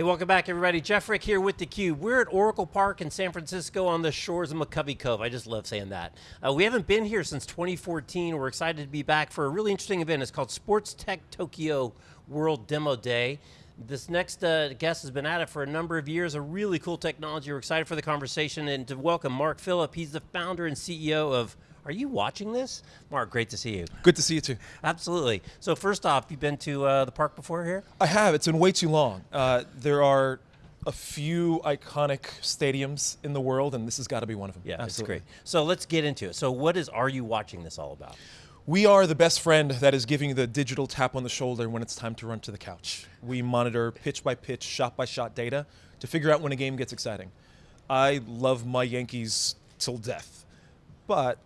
Hey, welcome back everybody. Jeff Frick here with theCUBE. We're at Oracle Park in San Francisco on the shores of McCovey Cove. I just love saying that. Uh, we haven't been here since 2014. We're excited to be back for a really interesting event. It's called Sports Tech Tokyo World Demo Day. This next uh, guest has been at it for a number of years, a really cool technology. We're excited for the conversation and to welcome Mark Phillip. He's the founder and CEO of are you watching this? Mark, great to see you. Good to see you too. Absolutely. So first off, you've been to uh, the park before here? I have, it's been way too long. Uh, there are a few iconic stadiums in the world and this has got to be one of them. Yeah, Absolutely. that's great. So let's get into it. So what is Are You Watching This all about? We are the best friend that is giving you the digital tap on the shoulder when it's time to run to the couch. We monitor pitch by pitch, shot by shot data to figure out when a game gets exciting. I love my Yankees till death, but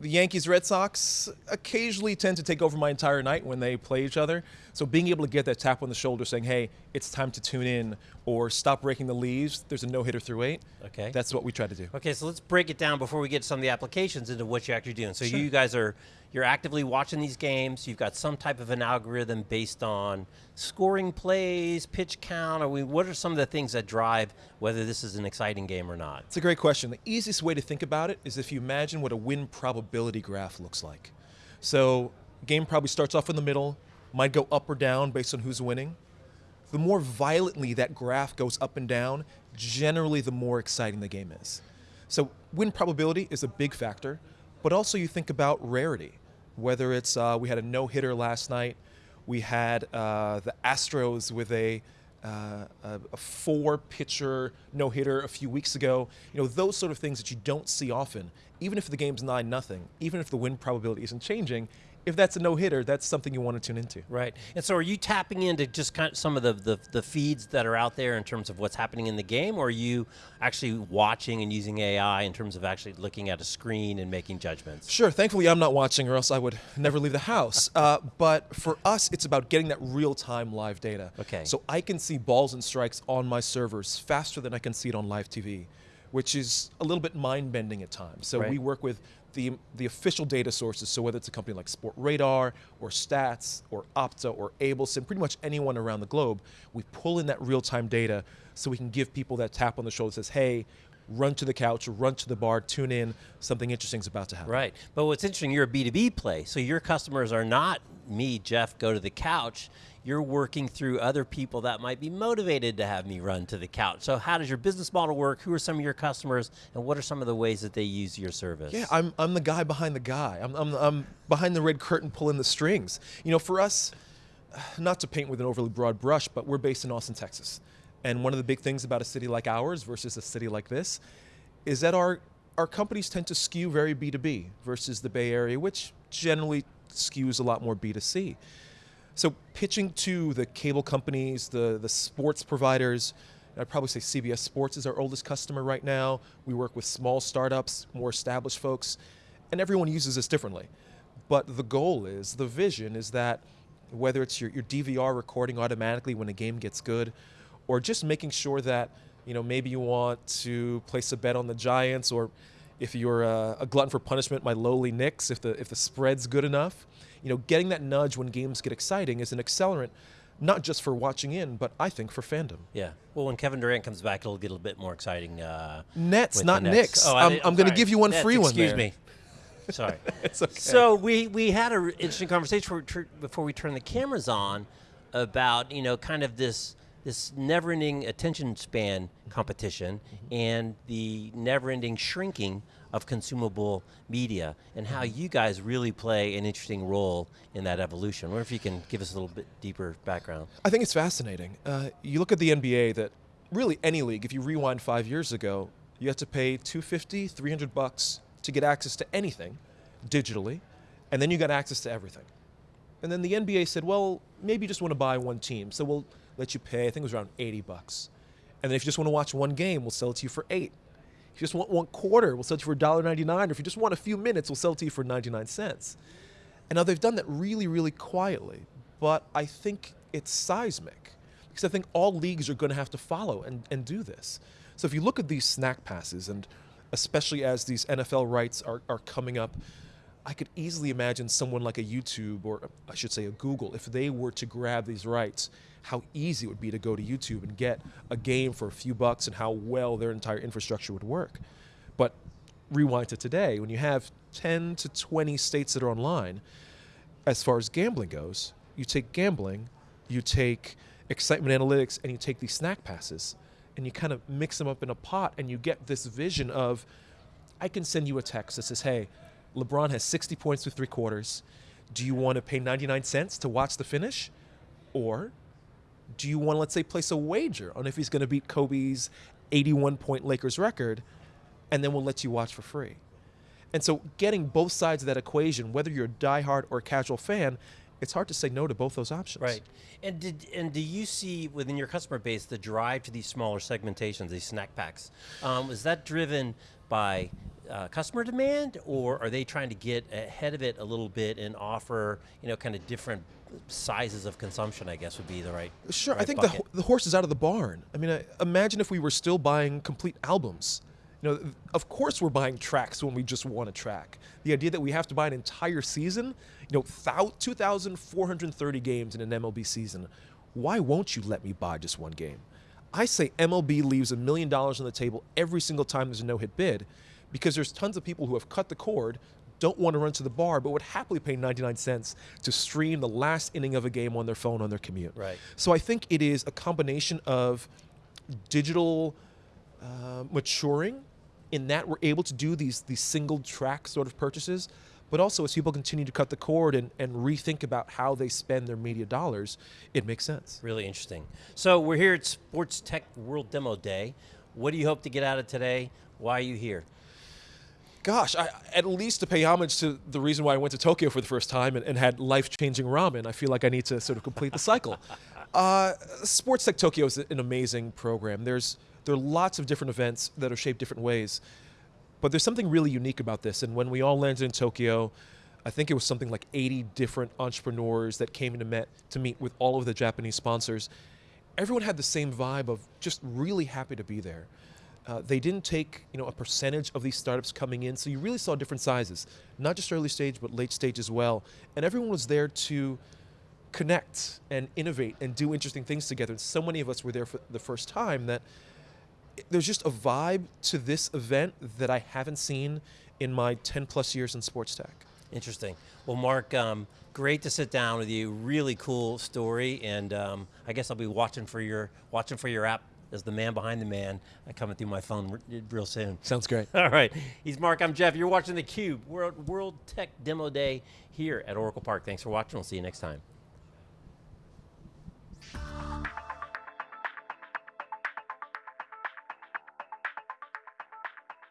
the Yankees Red Sox occasionally tend to take over my entire night when they play each other. So being able to get that tap on the shoulder saying, hey, it's time to tune in or stop breaking the leaves, there's a no hitter through eight. Okay. That's what we try to do. Okay, so let's break it down before we get to some of the applications into what you're actually doing. So sure. you guys are you're actively watching these games, you've got some type of an algorithm based on scoring plays, pitch count, or we, what are some of the things that drive whether this is an exciting game or not? It's a great question. The easiest way to think about it is if you imagine what a win probability graph looks like. So game probably starts off in the middle, might go up or down based on who's winning. The more violently that graph goes up and down, generally the more exciting the game is. So win probability is a big factor, but also you think about rarity whether it's, uh, we had a no-hitter last night, we had uh, the Astros with a, uh, a four-pitcher no-hitter a few weeks ago. You know, those sort of things that you don't see often, even if the game's 9 nothing, even if the win probability isn't changing, if that's a no-hitter, that's something you want to tune into. Right, and so are you tapping into just kind of some of the, the, the, feeds that are out there in terms of what's happening in the game, or are you actually watching and using AI in terms of actually looking at a screen and making judgments? Sure, thankfully I'm not watching or else I would never leave the house. uh, but for us, it's about getting that real-time live data. Okay. So I can see balls and strikes on my servers faster than I can see it on live TV which is a little bit mind-bending at times. So right. we work with the, the official data sources, so whether it's a company like Sportradar, or Stats, or Opta, or Ablesim, pretty much anyone around the globe, we pull in that real-time data so we can give people that tap on the shoulder that says, hey, run to the couch, run to the bar, tune in, something interesting is about to happen. Right, but what's interesting, you're a B2B play, so your customers are not me, Jeff, go to the couch, you're working through other people that might be motivated to have me run to the couch. So how does your business model work? Who are some of your customers and what are some of the ways that they use your service? Yeah, I'm, I'm the guy behind the guy. I'm, I'm, I'm behind the red curtain pulling the strings. You know, for us, not to paint with an overly broad brush, but we're based in Austin, Texas. And one of the big things about a city like ours versus a city like this is that our, our companies tend to skew very B2B versus the Bay Area, which generally skews a lot more B2C. So pitching to the cable companies, the, the sports providers, I'd probably say CBS Sports is our oldest customer right now. We work with small startups, more established folks, and everyone uses this differently. But the goal is, the vision is that whether it's your, your DVR recording automatically when a game gets good, or just making sure that you know maybe you want to place a bet on the Giants, or if you're a, a glutton for punishment, my lowly Knicks, if the, if the spread's good enough, you know, getting that nudge when games get exciting is an accelerant, not just for watching in, but I think for fandom. Yeah. Well, when Kevin Durant comes back, it'll get a little bit more exciting. Uh, Nets, not Knicks. Oh, I'm, I'm going to give you one Nets, free one Excuse there. me. Sorry. it's okay. So we, we had an interesting conversation before we turned the cameras on about, you know, kind of this this never-ending attention span competition mm -hmm. and the never-ending shrinking of consumable media and how mm-hmm. you guys really play an interesting role in that evolution. I wonder if you can give us a little bit deeper background. I think it's fascinating. Uh, you look at the NBA that really any league, if you rewind five years ago, you have to pay 250, 300 bucks to get access to anything digitally, and then you got access to everything. And then the NBA said, well, maybe you just want to buy one team, so we'll let you pay, I think it was around 80 bucks. And then if you just want to watch one game, we'll sell it to you for eight. If you just want one quarter, we'll sell it to you for $1.99. Or if you just want a few minutes, we'll sell it to you for 99 cents. And now they've done that really, really quietly. But I think it's seismic. Because I think all leagues are going to have to follow and, and do this. So if you look at these snack passes, and especially as these NFL rights are, are coming up, I could easily imagine someone like a YouTube or I should say a Google, if they were to grab these rights, how easy it would be to go to YouTube and get a game for a few bucks and how well their entire infrastructure would work. But rewind to today, when you have 10 to 20 states that are online, as far as gambling goes, you take gambling, you take excitement analytics, and you take these snack passes, and you kind of mix them up in a pot, and you get this vision of I can send you a text that says, hey, LeBron has 60 points through three quarters. Do you want to pay 99 cents to watch the finish? Or do you want to, let's say, place a wager on if he's going to beat Kobe's 81 point Lakers record? And then we'll let you watch for free. And so, getting both sides of that equation, whether you're a diehard or a casual fan, it's hard to say no to both those options. Right. And did and do you see within your customer base the drive to these smaller segmentations, these snack packs? Um, is that driven by uh, customer demand, or are they trying to get ahead of it a little bit and offer you know kind of different sizes of consumption? I guess would be the right. Sure, right I think bucket. the, the horse is out of the barn. I mean, I, imagine if we were still buying complete albums. You know, of course we're buying tracks when we just want a track. The idea that we have to buy an entire season, you know, thou- 2,430 games in an MLB season. Why won't you let me buy just one game? I say MLB leaves a million dollars on the table every single time there's a no-hit bid, because there's tons of people who have cut the cord, don't want to run to the bar, but would happily pay 99 cents to stream the last inning of a game on their phone on their commute. Right. So I think it is a combination of digital uh, maturing in that we're able to do these these single track sort of purchases, but also as people continue to cut the cord and, and rethink about how they spend their media dollars, it makes sense. Really interesting. So we're here at Sports Tech World Demo Day. What do you hope to get out of today? Why are you here? Gosh, I, at least to pay homage to the reason why I went to Tokyo for the first time and, and had life-changing ramen, I feel like I need to sort of complete the cycle. uh, Sports Tech Tokyo is an amazing program. There's there are lots of different events that are shaped different ways, but there's something really unique about this. And when we all landed in Tokyo, I think it was something like 80 different entrepreneurs that came to met to meet with all of the Japanese sponsors. Everyone had the same vibe of just really happy to be there. Uh, they didn't take you know a percentage of these startups coming in, so you really saw different sizes, not just early stage but late stage as well. And everyone was there to connect and innovate and do interesting things together. And so many of us were there for the first time that there's just a vibe to this event that I haven't seen in my 10 plus years in sports tech. Interesting. Well, Mark, um, great to sit down with you. Really cool story, and um, I guess I'll be watching for your watching for your app as the man behind the man uh, coming through my phone real soon. Sounds great. All right. He's Mark. I'm Jeff. You're watching theCUBE, World, World Tech Demo Day here at Oracle Park. Thanks for watching. We'll see you next time.